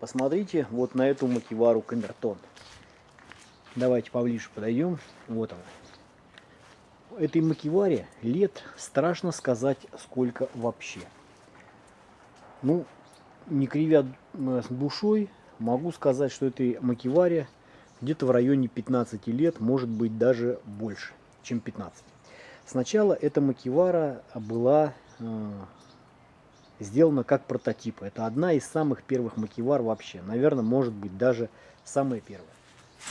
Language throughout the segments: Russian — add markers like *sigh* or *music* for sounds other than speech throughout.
Посмотрите вот на эту макивару камертон. Давайте поближе подойдем. Вот она. Этой макиваре лет страшно сказать сколько вообще. Ну, не кривя душой, могу сказать, что этой макиваре где-то в районе 15 лет, может быть даже больше, чем 15. Сначала эта макивара была э, сделана как прототип. Это одна из самых первых макивар вообще. Наверное, может быть даже самая первая.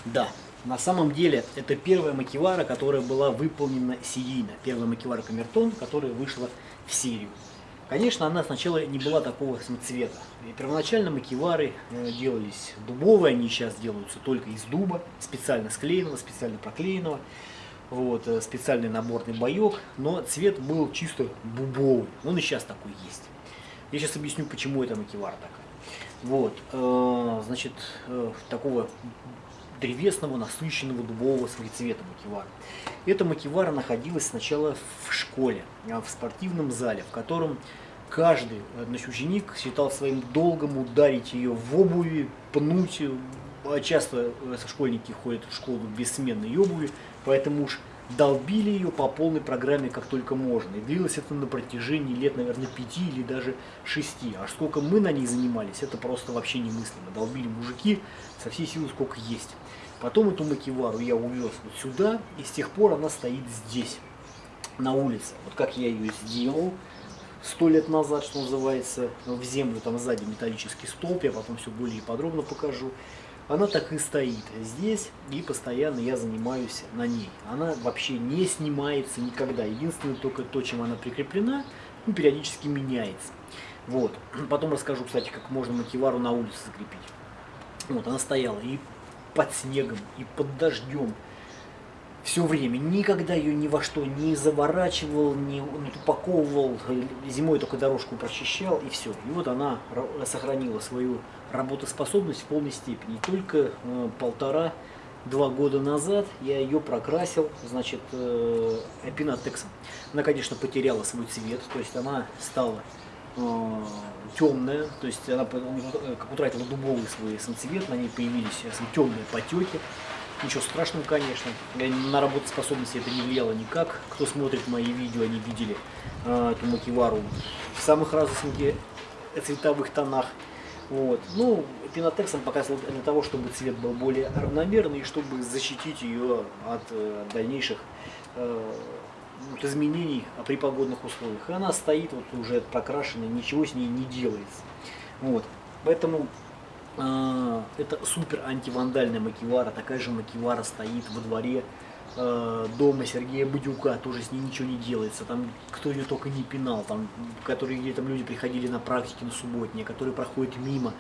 Да, на самом деле это первая макивара, которая была выполнена серийно. Первая макивара Камертон, которая вышла в серию. Конечно, она сначала не была такого цвета. И первоначально макивары э, делались дубовые, они сейчас делаются только из дуба, специально склеенного, специально проклеенного. Вот, э, специальный наборный боек, но цвет был чисто бубовый. Он и сейчас такой есть. Я сейчас объясню, почему это макивара такая. Вот, э, значит, э, такого древесного, насыщенного дубового цвета макивара. Эта макивара находилась сначала в школе, а в спортивном зале, в котором каждый значит, ученик считал своим долгом ударить ее в обуви, пнуть. Часто школьники ходят в школу без сменной обуви, поэтому уж долбили ее по полной программе как только можно. И длилось это на протяжении лет, наверное, пяти или даже шести. А сколько мы на ней занимались, это просто вообще немыслимо. Долбили мужики со всей силы, сколько есть. Потом эту макивару я увез вот сюда, и с тех пор она стоит здесь, на улице. Вот как я ее сделал сто лет назад, что называется, в землю, там сзади металлический столб, я потом все более подробно покажу она так и стоит здесь, и постоянно я занимаюсь на ней. Она вообще не снимается никогда. Единственное только то, чем она прикреплена, ну, периодически меняется. Вот. Потом расскажу, кстати, как можно макивару на улице закрепить. Вот, она стояла и под снегом, и под дождем. Все время. Никогда ее ни во что не заворачивал, не, не упаковывал. Зимой только дорожку прочищал, и все. И вот она сохранила свою работоспособность в полной степени. только э, полтора-два года назад я ее прокрасил, значит, э, эпинатексом. Она, конечно, потеряла свой цвет, то есть она стала э, темная, то есть она э, как утратила дубовый свой самоцвет, на ней появились э, темные потеки. Ничего страшного, конечно. На работоспособность это не влияло никак. Кто смотрит мои видео, они видели э, эту макивару в самых разных цветовых тонах. Вот. Ну, пенотексом показывал для того, чтобы цвет был более равномерный и чтобы защитить ее от э, дальнейших э, от изменений при погодных условиях. И она стоит вот уже прокрашенная, ничего с ней не делается. Вот. Поэтому это супер антивандальная макивара, такая же макивара стоит во дворе Э, дома Сергея Бадюка, тоже с ней ничего не делается, там кто ее только не пинал, там, которые где там люди приходили на практике на субботние, которые проходят мимо,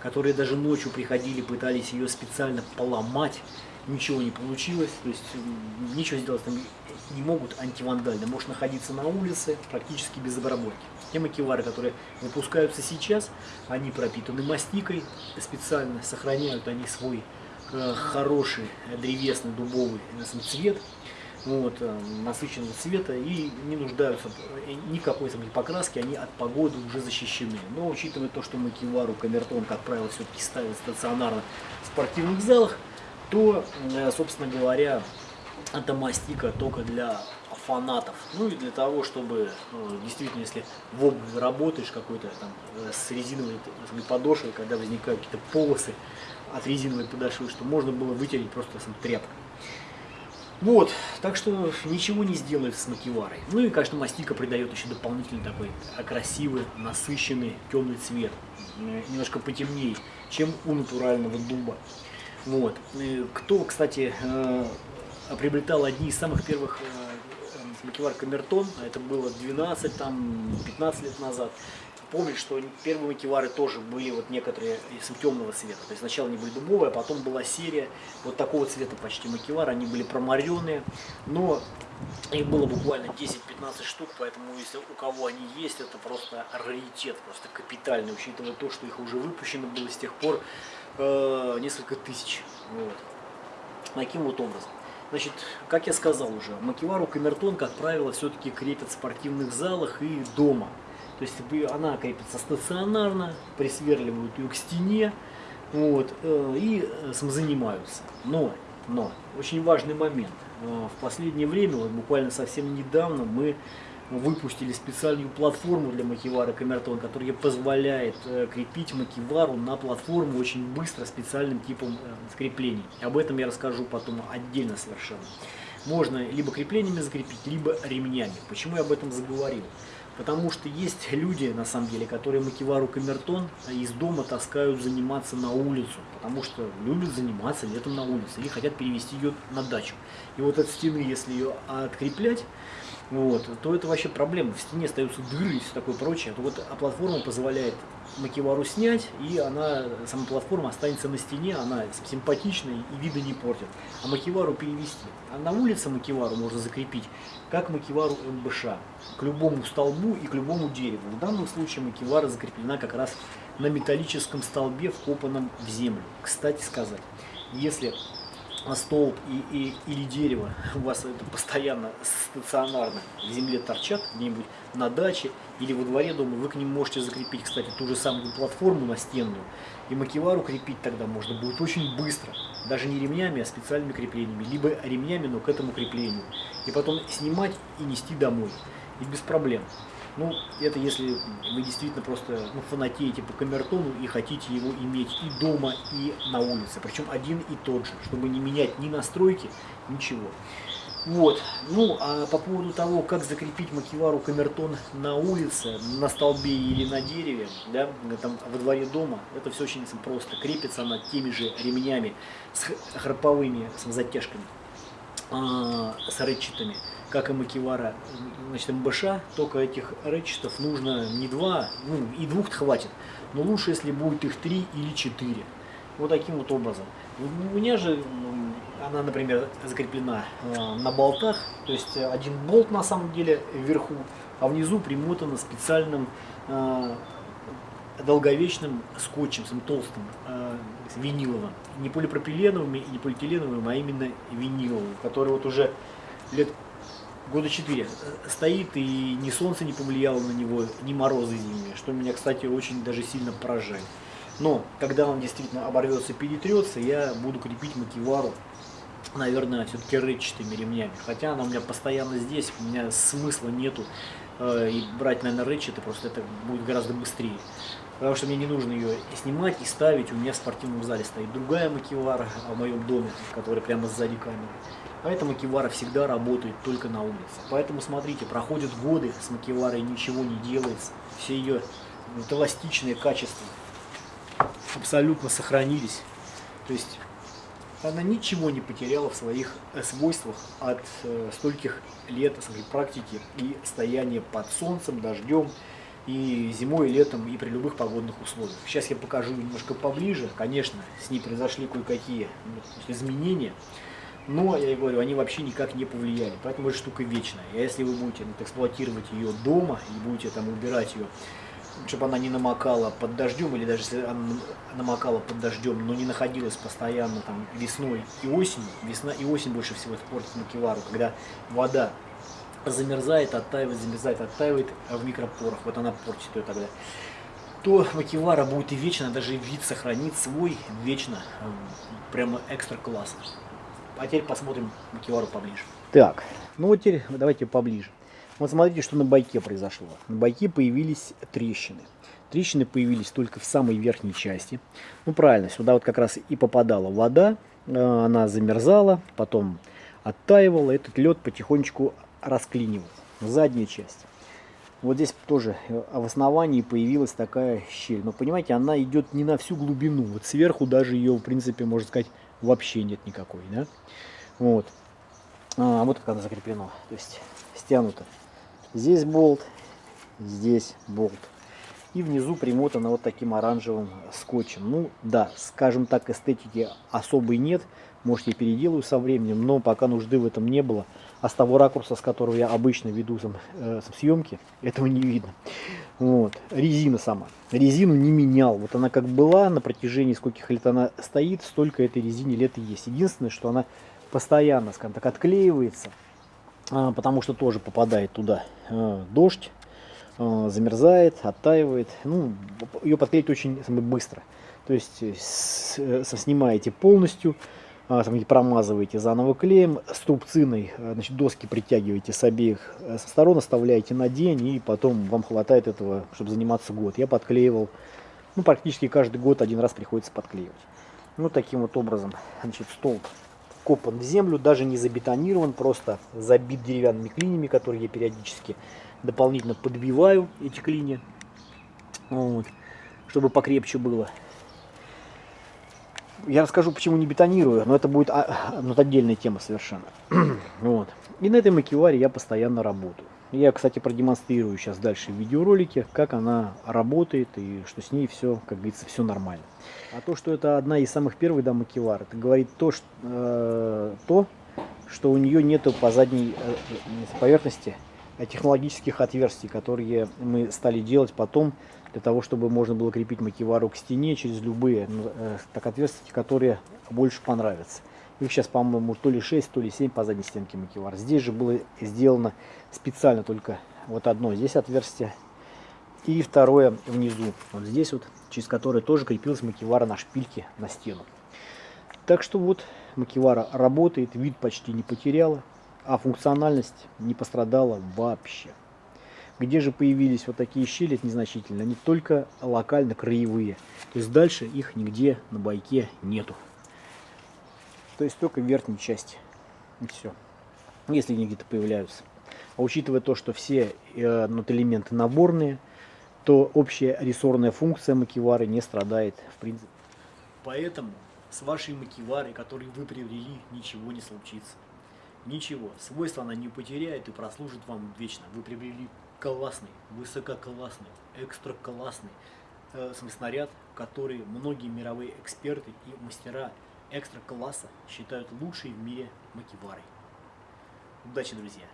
которые даже ночью приходили, пытались ее специально поломать, ничего не получилось, то есть ничего сделать там не могут антивандально, может находиться на улице практически без обработки. Те макевары, которые выпускаются сейчас, они пропитаны мастикой, специально сохраняют они свой Э, хороший древесный дубовый цвет, вот, э, насыщенного цвета и не нуждаются э, никакой там, покраски, они от погоды уже защищены. Но учитывая то, что макивару камертон, как правило, все-таки ставят стационарно в спортивных залах, то, собственно говоря, это мастика только для фанатов. Ну и для того, чтобы ну, действительно, если в обуви работаешь какой-то там с резиновой подошвой, когда возникают какие-то полосы, от резиновой подошвы, что можно было вытереть просто сам тряпкой. Вот, так что ничего не сделает с макиварой. Ну и, конечно, мастика придает еще дополнительный такой красивый, насыщенный, темный цвет. Немножко потемнее, чем у натурального дуба. Вот. Кто, кстати, э, приобретал одни из самых первых э, макивар Камертон, а это было 12-15 лет назад, помнить, что первые макевары тоже были вот некоторые из темного цвета. То есть сначала они были дубовые, а потом была серия вот такого цвета почти макевар. Они были промаренные, но их было буквально 10-15 штук, поэтому если у кого они есть, это просто раритет, просто капитальный, учитывая то, что их уже выпущено было с тех пор э, несколько тысяч. Вот. Таким вот образом. Значит, как я сказал уже, макевару камертон, как правило, все-таки крепят в спортивных залах и дома То есть она крепится стационарно, присверливают ее к стене, вот, э, и самозанимаются. Но, но, очень важный момент. В последнее время, вот буквально совсем недавно, мы выпустили специальную платформу для макивара Камертон, которая позволяет э, крепить макивару на платформу очень быстро специальным типом э, скреплений. Об этом я расскажу потом отдельно совершенно. Можно либо креплениями закрепить, либо ремнями. Почему я об этом заговорил? Потому что есть люди, на самом деле, которые макивару камертон из дома таскают заниматься на улицу. Потому что любят заниматься летом на улице. Или хотят перевести ее на дачу. И вот от стены, если ее откреплять, вот, то это вообще проблема. В стене остаются дыры и все такое прочее. То вот, а платформа позволяет макевару снять, и она, сама платформа останется на стене, она симпатичная и вида не портит. А макевару перевести. А на улице макевару можно закрепить, как макевару МБШ, к любому столбу и к любому дереву. В данном случае макевара закреплена как раз на металлическом столбе, вкопанном в землю. Кстати сказать, если столб и, и, или дерево у вас это постоянно стационарно в земле торчат где-нибудь на даче или во дворе дома, вы к ним можете закрепить, кстати, ту же самую платформу настенную. И макевару крепить тогда можно будет очень быстро. Даже не ремнями, а специальными креплениями. Либо ремнями, но к этому креплению. И потом снимать и нести домой. И без проблем. Ну, это если вы действительно просто ну, фанатеете по камертону и хотите его иметь и дома, и на улице. Причем один и тот же, чтобы не менять ни настройки, ничего. Вот. Ну, а по поводу того, как закрепить макивару камертон на улице, на столбе или на дереве, да, там во дворе дома, это все очень просто. Крепится она теми же ремнями с храповыми, с затяжками, а, с рычитами как и Макивара, значит, МБШ, только этих рэчетов нужно не два, ну и двух хватит, но лучше, если будет их три или четыре. Вот таким вот образом. У меня же она, например, закреплена э, на болтах, то есть один болт на самом деле вверху, а внизу примотана специальным э, долговечным скотчем, толстым, э, виниловым. Не полипропиленовым и не полиэтиленовым, а именно виниловым, который вот уже лет года четыре стоит, и ни солнце не повлияло на него, ни морозы зимние, что меня, кстати, очень даже сильно поражает. Но, когда он действительно оборвется, перетрется, я буду крепить макивару, наверное, все-таки рычатыми ремнями. Хотя она у меня постоянно здесь, у меня смысла нету и брать, наверное, рычаты, просто это будет гораздо быстрее. Потому что мне не нужно ее снимать и ставить, у меня в спортивном зале стоит другая макивара в моем доме, которая прямо сзади камеры. Поэтому макивара всегда работает только на улице. Поэтому смотрите, проходят годы с макиварой, ничего не делается. Все ее эластичные качества абсолютно сохранились. То есть она ничего не потеряла в своих э, свойствах от э, стольких лет своей практики и стояния под солнцем, дождем, и зимой, и летом, и при любых погодных условиях. Сейчас я покажу немножко поближе. Конечно, с ней произошли кое-какие ну, изменения но, я говорю, они вообще никак не повлияли. Поэтому эта штука вечная. И если вы будете ну, эксплуатировать ее дома и будете там убирать ее, чтобы она не намокала под дождем, или даже если она намокала под дождем, но не находилась постоянно там весной и осенью, весна и осень больше всего портит макевару, когда вода замерзает, оттаивает, замерзает, оттаивает в микропорах, вот она портит ее тогда то макевара будет и вечно, даже вид сохранит свой вечно, прямо экстра классно. А теперь посмотрим макевару поближе. Так, ну вот теперь давайте поближе. Вот смотрите, что на байке произошло. На байке появились трещины. Трещины появились только в самой верхней части. Ну правильно, сюда вот как раз и попадала вода, э, она замерзала, потом оттаивала, этот лед потихонечку расклинивал. Задняя часть. Вот здесь тоже э, в основании появилась такая щель. Но понимаете, она идет не на всю глубину. Вот сверху даже ее, в принципе, можно сказать, вообще нет никакой, да. Вот. А, вот как оно закреплено, то есть стянуто. Здесь болт, здесь болт. И внизу примотано вот таким оранжевым скотчем. Ну да, скажем так, эстетики особой нет. Может я переделаю со временем, но пока нужды в этом не было. А с того ракурса, с которого я обычно веду там, э, съемки, этого не видно. Вот. Резина сама. Резину не менял. Вот она как была, на протяжении скольких лет она стоит, столько этой резине лет и есть. Единственное, что она постоянно, скажем так, отклеивается, потому что тоже попадает туда а, дождь. э, замерзает, оттаивает. Ну, ее подклеить очень быстро. То есть с, снимаете полностью, а, промазываете заново клеем, струбциной значит, доски притягиваете с обеих сторон, оставляете на день, и потом вам хватает этого, чтобы заниматься год. Я подклеивал, ну, практически каждый год один раз приходится подклеивать. Ну, таким вот образом, значит, столб вкопан в землю, даже не забетонирован, просто забит деревянными клинями, которые я периодически дополнительно подбиваю, эти клини, вот, чтобы покрепче было. Я расскажу, почему не бетонирую, но это будет а, ну, отдельная тема совершенно. *clears throat* вот. И на этой макеваре я постоянно работаю. Я, кстати, продемонстрирую сейчас дальше в видеоролике, как она работает и что с ней все, как говорится, все нормально. А то, что это одна из самых первых да, макевар, это говорит то, что, э, то, что у нее нету по задней э, поверхности технологических отверстий, которые мы стали делать потом, для того, чтобы можно было крепить макевару к стене через любые э, так, отверстия, которые больше понравятся. Их сейчас, по-моему, то ли 6, то ли 7 по задней стенке макевар. Здесь же было сделано специально только вот одно здесь отверстие. И второе внизу, вот здесь вот, через которое тоже крепилась макевара на шпильке на стену. Так что вот макевара работает, вид почти не потеряла, а функциональность не пострадала вообще. Где же появились вот такие щели, это незначительно, они только локально краевые. То есть дальше их нигде на байке нету. То есть только в верхней части. И все. Если они где-то появляются. А учитывая то, что все э, элементы наборные, то общая рессорная функция макивары не страдает в принципе. Поэтому с вашей макиварой, которую вы приобрели, ничего не случится. Ничего. Свойства она не потеряет и прослужит вам вечно. Вы приобрели классный, высококлассный, экстра классный э, снаряд, который многие мировые эксперты и мастера экстра класса считают лучшей в мире макеварой. Удачи, друзья!